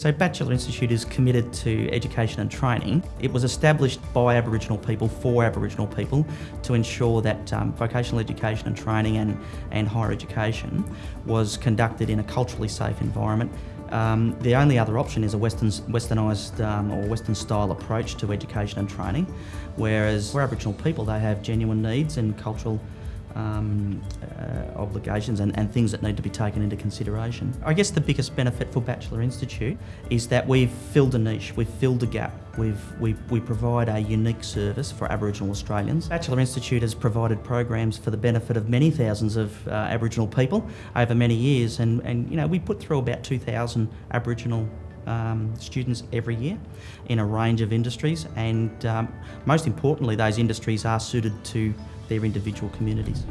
So Batchelor Institute is committed to education and training. It was established by Aboriginal people for Aboriginal people to ensure that um, vocational education and training and, and higher education was conducted in a culturally safe environment. Um, the only other option is a Western, westernised um, or Western style approach to education and training, whereas for Aboriginal people they have genuine needs and cultural um, uh, obligations and, and, things that need to be taken into consideration. I guess the biggest benefit for Batchelor Institute is that we've filled a niche, we've filled a gap, we've, we, we provide a unique service for Aboriginal Australians. Batchelor Institute has provided programs for the benefit of many thousands of uh, Aboriginal people over many years and, and you know we put through about 2,000 Aboriginal um, students every year in a range of industries and um, most importantly those industries are suited to their individual communities.